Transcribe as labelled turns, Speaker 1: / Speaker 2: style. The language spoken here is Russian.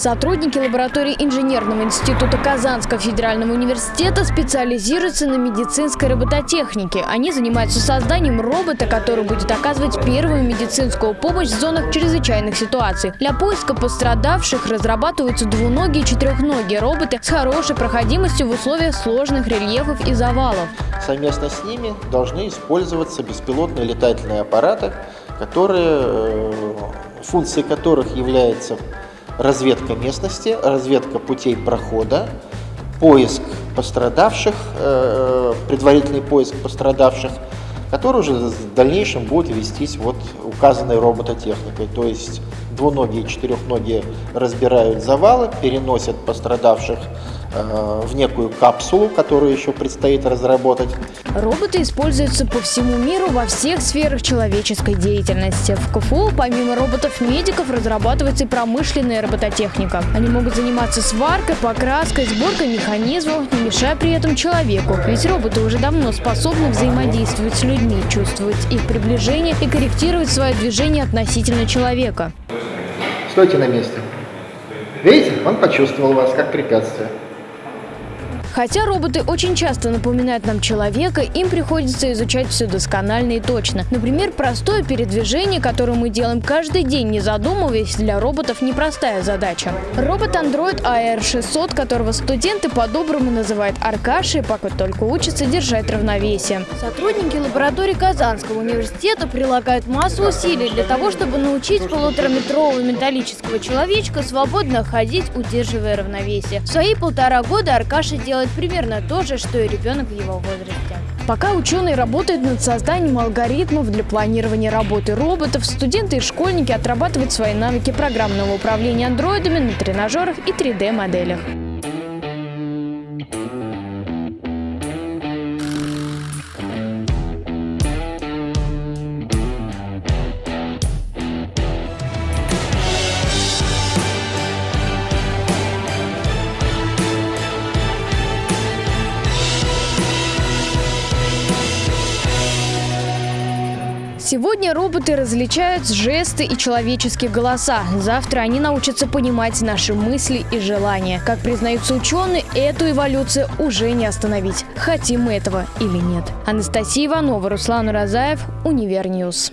Speaker 1: Сотрудники лаборатории инженерного института Казанского федерального университета специализируются на медицинской робототехнике. Они занимаются созданием робота, который будет оказывать первую медицинскую помощь в зонах чрезвычайных ситуаций. Для поиска пострадавших разрабатываются двуногие и четырехногие роботы с хорошей проходимостью в условиях сложных рельефов и завалов.
Speaker 2: Совместно с ними должны использоваться беспилотные летательные аппараты, которые, э, функцией которых является разведка местности, разведка путей прохода, поиск пострадавших, э, предварительный поиск пострадавших, который уже в дальнейшем будет вестись вот указанной робототехникой. То есть двуногие и четырехногие разбирают завалы, переносят пострадавших Э, в некую капсулу, которую еще предстоит разработать.
Speaker 1: Роботы используются по всему миру во всех сферах человеческой деятельности. В КФУ помимо роботов-медиков разрабатывается и промышленная робототехника. Они могут заниматься сваркой, покраской, сборкой механизмов, не мешая при этом человеку. Ведь роботы уже давно способны взаимодействовать с людьми, чувствовать их приближение и корректировать свое движение относительно человека.
Speaker 2: Стойте на месте. Видите, он почувствовал вас как препятствие.
Speaker 1: Хотя роботы очень часто напоминают нам человека, им приходится изучать все досконально и точно. Например, простое передвижение, которое мы делаем каждый день, не задумываясь, для роботов непростая задача. Робот Android AR600, которого студенты по-доброму называют Аркашей, пока только учатся держать равновесие. Сотрудники лаборатории Казанского университета прилагают массу усилий для того, чтобы научить полутораметрового металлического человечка свободно ходить, удерживая равновесие. В свои полтора года Аркаша делает делать примерно то же, что и ребенок в его возрасте. Пока ученые работают над созданием алгоритмов для планирования работы роботов, студенты и школьники отрабатывают свои навыки программного управления андроидами на тренажерах и 3D-моделях. Сегодня роботы различают жесты и человеческие голоса. Завтра они научатся понимать наши мысли и желания. Как признаются ученые, эту эволюцию уже не остановить. Хотим мы этого или нет. Анастасия Иванова, Руслан Уразаев, UniverNews.